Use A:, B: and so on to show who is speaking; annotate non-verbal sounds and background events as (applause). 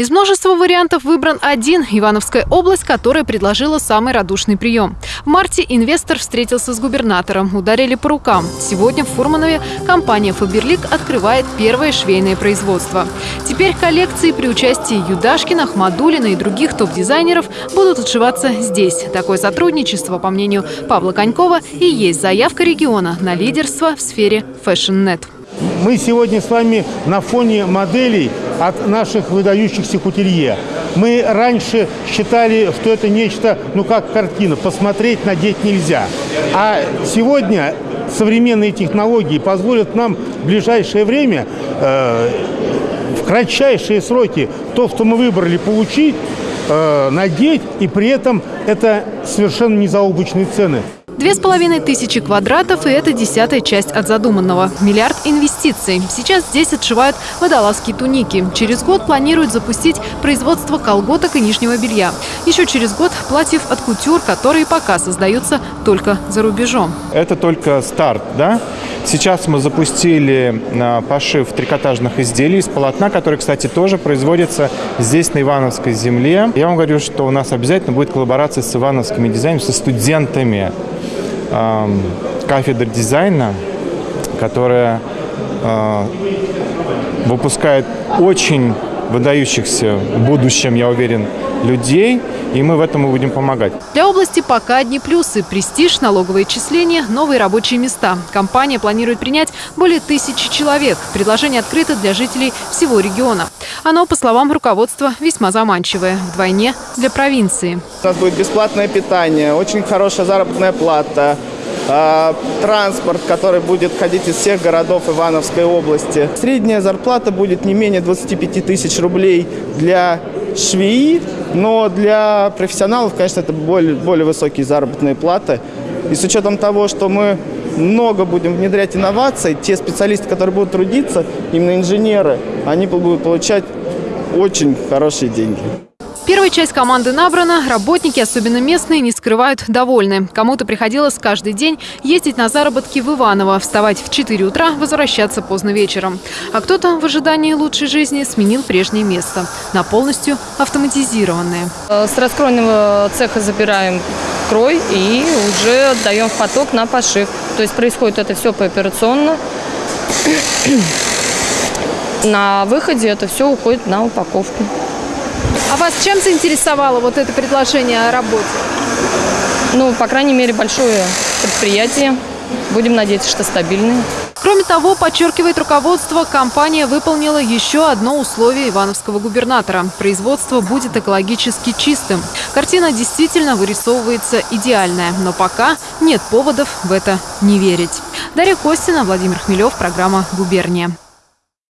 A: Из множества вариантов выбран один – Ивановская область, которая предложила самый радушный прием. В марте инвестор встретился с губернатором, ударили по рукам. Сегодня в Фурманове компания «Фаберлик» открывает первое швейное производство. Теперь коллекции при участии Юдашкина, Ахмадулина и других топ-дизайнеров будут отшиваться здесь. Такое сотрудничество, по мнению Павла Конькова, и есть заявка региона на лидерство в сфере фэшн-нет.
B: Мы сегодня с вами на фоне моделей от наших выдающихся кутюрье. Мы раньше считали, что это нечто, ну как картина, посмотреть, надеть нельзя. А сегодня современные технологии позволят нам в ближайшее время, э, в кратчайшие сроки, то, что мы выбрали, получить, э, надеть, и при этом это совершенно незаоблачные цены.
A: Две с половиной тысячи квадратов, и это десятая часть от задуманного. Миллиард инвестиций. Сейчас здесь отшивают водолазские туники. Через год планируют запустить производство колготок и нижнего белья. Еще через год платьев от кутюр, которые пока создаются только за рубежом.
C: Это только старт, да? Сейчас мы запустили а, пошив трикотажных изделий из полотна, который, кстати, тоже производится здесь, на Ивановской земле. Я вам говорю, что у нас обязательно будет коллаборация с ивановскими дизайнерами, со студентами кафедры дизайна, которая э, выпускает очень выдающихся в будущем, я уверен, людей, и мы в этом и будем помогать.
A: Для области пока одни плюсы. Престиж, налоговые числения, новые рабочие места. Компания планирует принять более тысячи человек. Предложение открыто для жителей всего региона. Оно, по словам руководства, весьма заманчивое. Вдвойне для провинции.
D: У нас будет бесплатное питание, очень хорошая заработная плата, транспорт, который будет ходить из всех городов Ивановской области. Средняя зарплата будет не менее 25 тысяч рублей для швеи, но для профессионалов, конечно, это более, более высокие заработные платы. И с учетом того, что мы много будем внедрять инноваций, те специалисты, которые будут трудиться, именно инженеры, они будут получать очень хорошие деньги.
A: Первая часть команды набрана. Работники, особенно местные, не скрывают довольны. Кому-то приходилось каждый день ездить на заработки в Иваново, вставать в 4 утра, возвращаться поздно вечером. А кто-то в ожидании лучшей жизни сменил прежнее место на полностью автоматизированное.
E: С раскройного цеха забираем крой и уже отдаем в поток на пошив. То есть происходит это все пооперационно. (clears throat) На выходе это все уходит на упаковку.
A: А вас чем заинтересовало вот это предложение о работе?
E: Ну, по крайней мере, большое предприятие. Будем надеяться, что стабильное.
A: Кроме того, подчеркивает руководство, компания выполнила еще одно условие ивановского губернатора. Производство будет экологически чистым. Картина действительно вырисовывается идеальная, но пока нет поводов в это не верить. Дарья Костина, Владимир Хмелев, программа «Губерния».